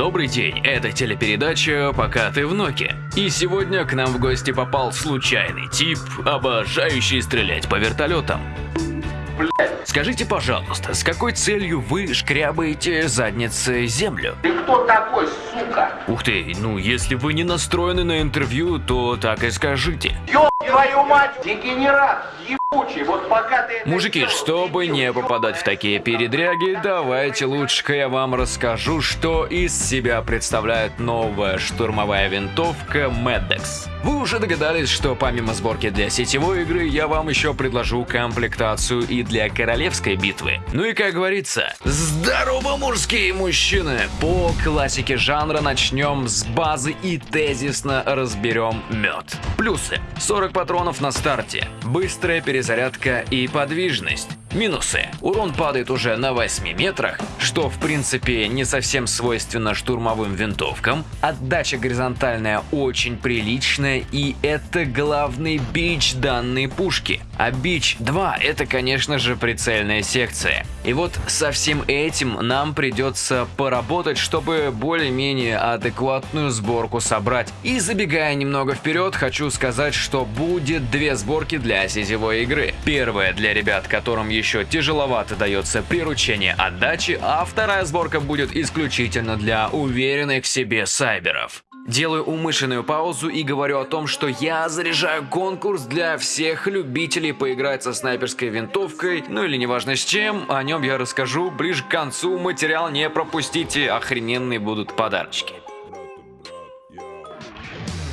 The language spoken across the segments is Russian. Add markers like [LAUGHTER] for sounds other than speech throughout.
Добрый день, это телепередача «Пока ты в Ноке». И сегодня к нам в гости попал случайный тип, обожающий стрелять по вертолетам. Скажите, пожалуйста, с какой целью вы шкрябаете задницей землю? Ты кто такой, сука? Ух ты, ну если вы не настроены на интервью, то так и скажите. Ёб твою мать, дегенерат, ебучий, Мужики, чтобы не попадать в такие передряги, давайте лучше-ка я вам расскажу, что из себя представляет новая штурмовая винтовка Медекс. Вы уже догадались, что помимо сборки для сетевой игры, я вам еще предложу комплектацию и для королевской битвы. Ну и как говорится, здорово, мужские мужчины! По классике жанра начнем с базы и тезисно разберем мед. Плюсы. 40 патронов на старте, быстрая перезарядка и подвижность. Минусы. Урон падает уже на 8 метрах, что в принципе не совсем свойственно штурмовым винтовкам. Отдача горизонтальная очень приличная и это главный бич данной пушки. А бич 2 это конечно же прицельная секция. И вот со всем этим нам придется поработать, чтобы более-менее адекватную сборку собрать. И забегая немного вперед, хочу сказать, что будет две сборки для сетевой игры. Первая для ребят, которым еще тяжеловато дается приручение отдачи, а вторая сборка будет исключительно для уверенных в себе сайберов. Делаю умышленную паузу и говорю о том, что я заряжаю конкурс для всех любителей поиграть со снайперской винтовкой, ну или неважно с чем, о нем я расскажу ближе к концу, материал не пропустите, охрененные будут подарочки.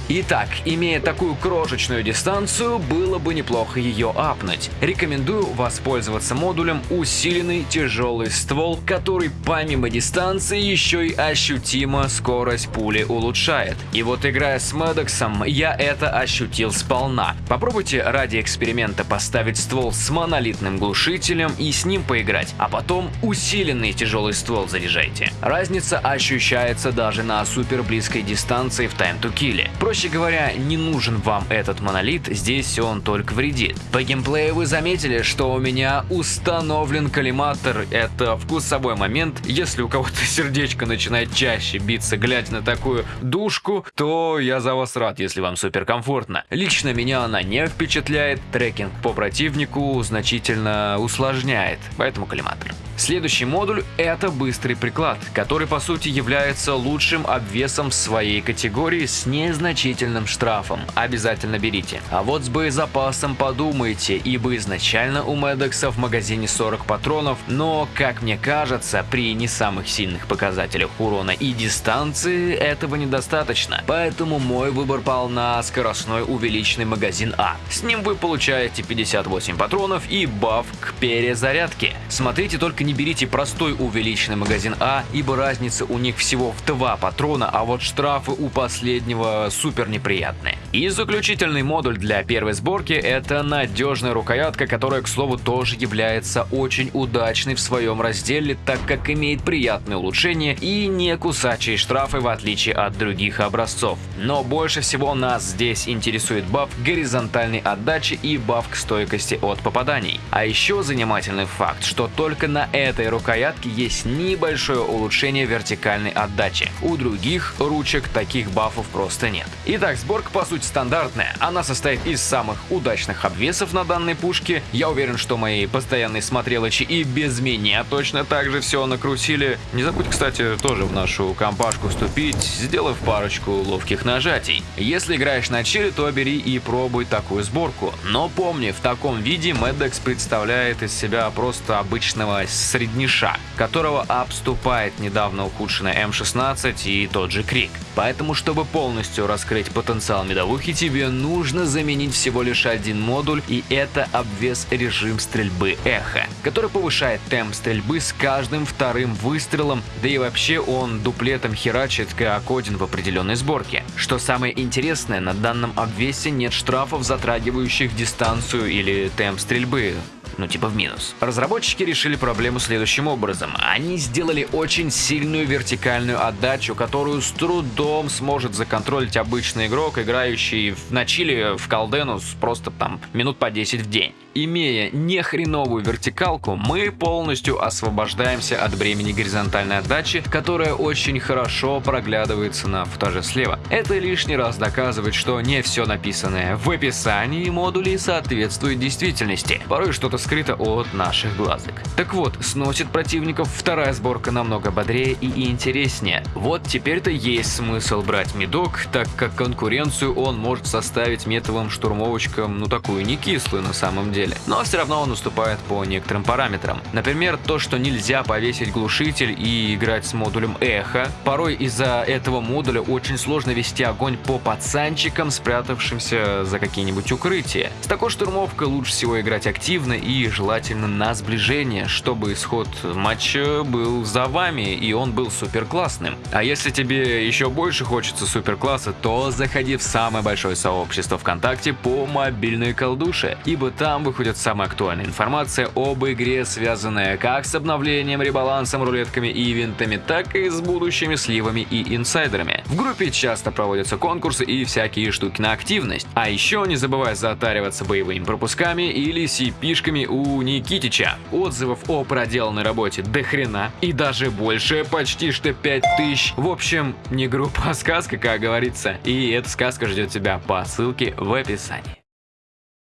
Итак, имея такую крошечную дистанцию, было бы неплохо ее апнуть. Рекомендую воспользоваться модулем усиленный тяжелый ствол, который помимо дистанции еще и ощутимо скорость пули улучшает. И вот играя с Медексом, я это ощутил сполна. Попробуйте ради эксперимента поставить ствол с монолитным глушителем и с ним поиграть, а потом усиленный тяжелый ствол заряжайте. Разница ощущается даже на супер близкой дистанции в Time to Kill. Проще говоря, не нужен вам этот монолит, здесь он только вредит. По геймплею вы заметили, что у меня установлен коллиматор. Это вкусовой момент. Если у кого-то [LAUGHS] сердечко начинает чаще биться, глядя на такую душку, то я за вас рад, если вам супер комфортно. Лично меня она не впечатляет, трекинг по противнику значительно усложняет, поэтому коллиматор. Следующий модуль – это быстрый приклад, который по сути является лучшим обвесом в своей категории с незначительным штрафом. Обязательно берите. А вот с боезапасом подумайте, ибо изначально у Медекса в магазине 40 патронов, но, как мне кажется, при не самых сильных показателях урона и дистанции этого недостаточно. Поэтому мой выбор пал на скоростной увеличенный магазин А. С ним вы получаете 58 патронов и баф к перезарядке. Смотрите только не берите простой увеличенный магазин А, ибо разница у них всего в 2 патрона, а вот штрафы у последнего супер неприятные. И заключительный модуль для первой сборки это надежная рукоятка, которая, к слову, тоже является очень удачной в своем разделе, так как имеет приятные улучшения и не кусачие штрафы в отличие от других образцов. Но больше всего нас здесь интересует баф горизонтальной отдачи и баф к стойкости от попаданий. А еще занимательный факт, что только на этой рукоятке есть небольшое улучшение вертикальной отдачи. У других ручек таких бафов просто нет. Итак, сборка по сути стандартная. Она состоит из самых удачных обвесов на данной пушке. Я уверен, что мои постоянные смотрелочи и без меня точно так же все накрутили. Не забудь, кстати, тоже в нашу компашку вступить, сделав парочку ловких нажатий. Если играешь на чили, то бери и пробуй такую сборку. Но помни, в таком виде Медекс представляет из себя просто обычного средниша, которого обступает недавно ухудшенная М16 и тот же Крик. Поэтому, чтобы полностью раскрыть потенциал медовухи, тебе нужно заменить всего лишь один модуль, и это обвес режим стрельбы Эхо, который повышает темп стрельбы с каждым вторым выстрелом, да и вообще он дуплетом херачит как один в определенной сборке. Что самое интересное, на данном обвесе нет штрафов, затрагивающих дистанцию или темп стрельбы, ну типа в минус. Разработчики решили проблему следующим образом. Они сделали очень сильную вертикальную отдачу, которую с трудом сможет законтролить обычный игрок, играющий в, на чили в колдену просто там минут по 10 в день. Имея не хреновую вертикалку, мы полностью освобождаемся от бремени горизонтальной отдачи, которая очень хорошо проглядывается на футаже слева. Это лишний раз доказывает, что не все написанное в описании модулей соответствует действительности. Порой что-то скрыто от наших глазок. Так вот, сносит противников вторая сборка намного бодрее и интереснее. Вот теперь-то есть смысл брать медок, так как конкуренцию он может составить метовым штурмовочкам, ну такую не кислую на самом деле. Но все равно он уступает по некоторым параметрам. Например, то, что нельзя повесить глушитель и играть с модулем эхо. Порой из-за этого модуля очень сложно вести огонь по пацанчикам, спрятавшимся за какие-нибудь укрытия. С такой штурмовкой лучше всего играть активно и желательно на сближение, чтобы исход матча был за вами и он был супер классным. А если тебе еще больше хочется супер класса, то заходи в самое большое сообщество ВКонтакте по мобильной колдуше, ибо там выходит самая актуальная информация об игре, связанная как с обновлением, ребалансом, рулетками и ивентами, так и с будущими сливами и инсайдерами. В группе часто проводятся конкурсы и всякие штуки на активность. А еще не забывай затариваться боевыми пропусками или CP-шками у Никитича. Отзывов о проделанной работе до хрена и даже больше, почти что 5000. В общем, не группа, а сказка, как говорится. И эта сказка ждет тебя по ссылке в описании.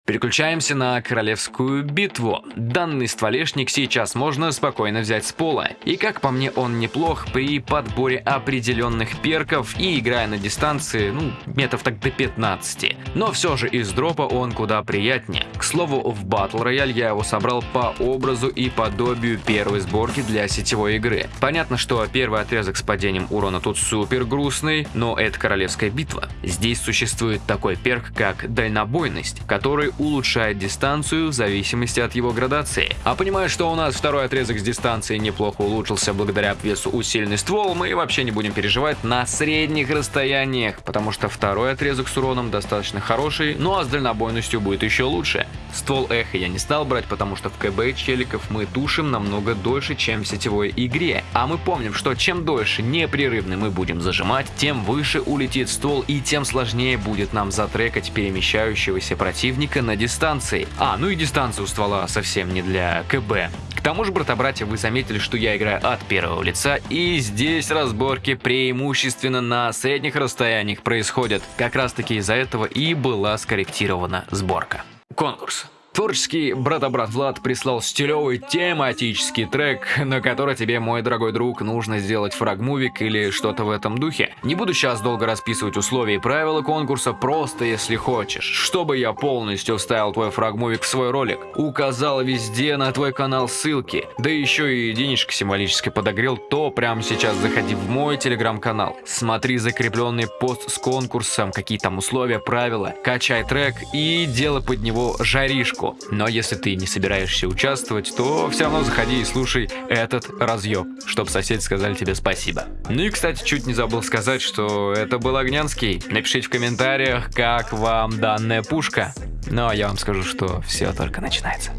Переключаемся на королевскую битву. Данный стволешник сейчас можно спокойно взять с пола. И как по мне он неплох при подборе определенных перков и играя на дистанции, ну, метров так до 15. Но все же из дропа он куда приятнее. К слову, в Battle Royale я его собрал по образу и подобию первой сборки для сетевой игры. Понятно, что первый отрезок с падением урона тут супер грустный, но это королевская битва. Здесь существует такой перк, как дальнобойность, который улучшает дистанцию в зависимости от его градации. А понимая, что у нас второй отрезок с дистанции неплохо улучшился благодаря обвесу усиленный ствол, мы вообще не будем переживать на средних расстояниях, потому что второй отрезок с уроном достаточно хороший, ну а с дальнобойностью будет еще лучше. Ствол эхо я не стал брать, потому что в КБ челиков мы тушим намного дольше, чем в сетевой игре. А мы помним, что чем дольше непрерывно мы будем зажимать, тем выше улетит ствол и тем сложнее будет нам затрекать перемещающегося противника на дистанции. А, ну и дистанция у ствола совсем не для КБ. К тому же, брата-братья, вы заметили, что я играю от первого лица, и здесь разборки преимущественно на средних расстояниях происходят. Как раз таки из-за этого и была скорректирована сборка. Конкурс. Творческий брата-брат Влад прислал стилевый тематический трек, на который тебе, мой дорогой друг, нужно сделать фрагмувик или что-то в этом духе. Не буду сейчас долго расписывать условия и правила конкурса, просто если хочешь, чтобы я полностью вставил твой фрагмувик в свой ролик, указал везде на твой канал ссылки, да еще и денежка символически подогрел, то прямо сейчас заходи в мой телеграм-канал, смотри закрепленный пост с конкурсом, какие там условия, правила, качай трек и делай под него жаришку легко. Но если ты не собираешься участвовать, то все равно заходи и слушай этот разъеб, чтобы соседи сказали тебе спасибо. Ну и, кстати, чуть не забыл сказать, что это был Огнянский. Напишите в комментариях, как вам данная пушка. Ну а я вам скажу, что все только начинается.